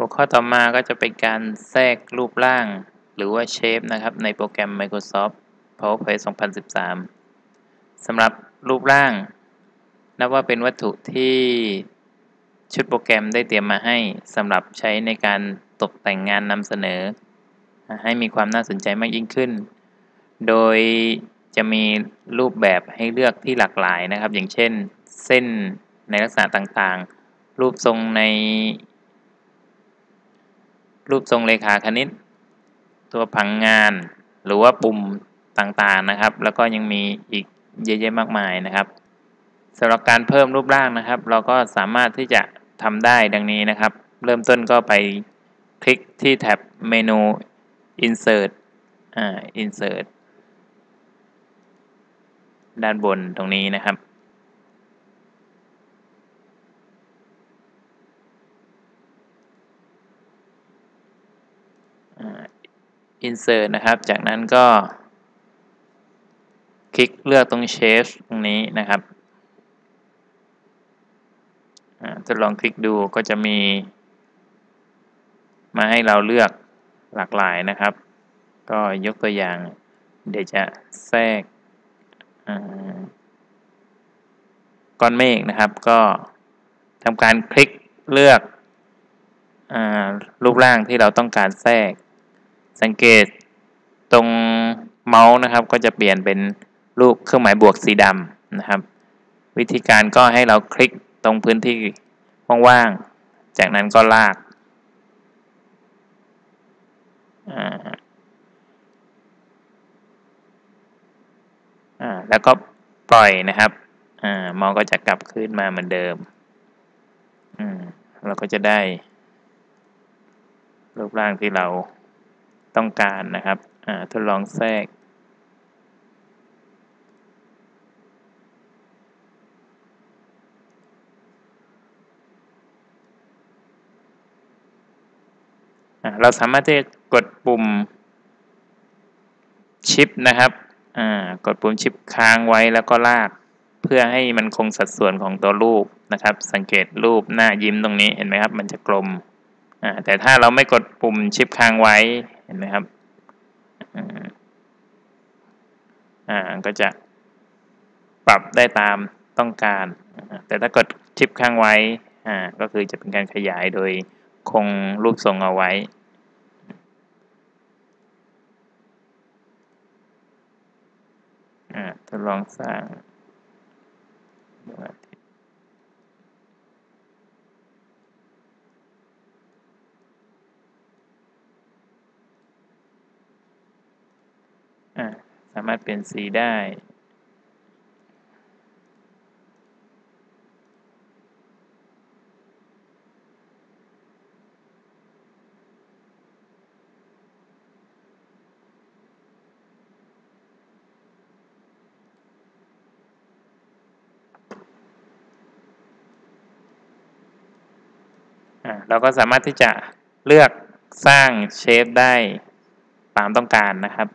หัวข้อต่อมาก็จะเป็นการแทรกรูปร่าง หรือว่าเชฟนะครับ ในโปรแกรม Microsoft PowerPoint 2013สำหรับรูปร่าง นับว่าเป็นวัตถุที่ชุดโปรแกรมได้เตรียมมาให้สำหรับใช้ในการตกแต่งงานนำเสนอ ให้มีความน่าสนใจมากยิ่งขึ้น โดยจะมีรูปแบบให้เลือกที่หลากหลายนะครับ อย่างเช่น เส้นในลักษณะต่างๆ รูปทรงใน รูปทรงเลขาคณิต ตัวผังงานหรือว่าปุ่มต่างๆนะครับ แล้วก็ยังมีอีกเยอะแยะมากมายนะครับสำหรับการเพิ่มรูปร่างนะครับ เราก็สามารถที่จะทำได้ดังนี้นะครับ เริ่มต้นก็ไปคลิกที่แท็บเมนู insert อ่า insert ด้านบนตรงนี้นะครับ insert นะครับ จากนั้นก็ คลิกเลือกตรง shape ตรงนี้นะครับทดลองคลิกดูก็จะมี มาให้เราเลือกหลากหลายนะครับ ก็ยกตัวอย่าง เดี๋ยวจะแทรกก้อนเมฆนะครับ ก็ทำการคลิกเลือกรูปร่างที่เราต้องการแทรก สังเกตตรงเมาส์นะครับ ก็จะเปลี่ยนเป็นรูปเครื่องหมายบวกสีดำนะครับ วิธีการก็ให้เราคลิกตรงพื้นที่ว่างๆ จากนั้นก็ลากแล้วก็ปล่อยนะครับมองก็จะกลับขึ้นมาเหมือนเดิม เราก็จะได้รูปร่างที่เรา ต้องการนะครับทดลองแทรก เราสามารถที่จะกดปุ่มชิปนะครับกดปุ่มชิปค้างไว้แล้วก็ลาก เพื่อให้มันคงสัดส่วนของตัวรูปนะครับ สังเกตรูปหน้ายิ้มตรงนี้เห็นไหมครับ มันจะกลมแต่ถ้าเราไม่กดปุ่มชิปค้างไว้ เห็นไหมครับอ่าก็จะปรับได้ตามต้องการ แต่ถ้ากดชิปค้างไว้อ่าก็คือจะเป็นการขยายโดยคงรูปทรงเอาไว้ทดลองสร้างสามารถเปลี่ยนสีได้ เราก็สามารถที่จะเลือกสร้างเชฟได้ตามต้องการนะครับ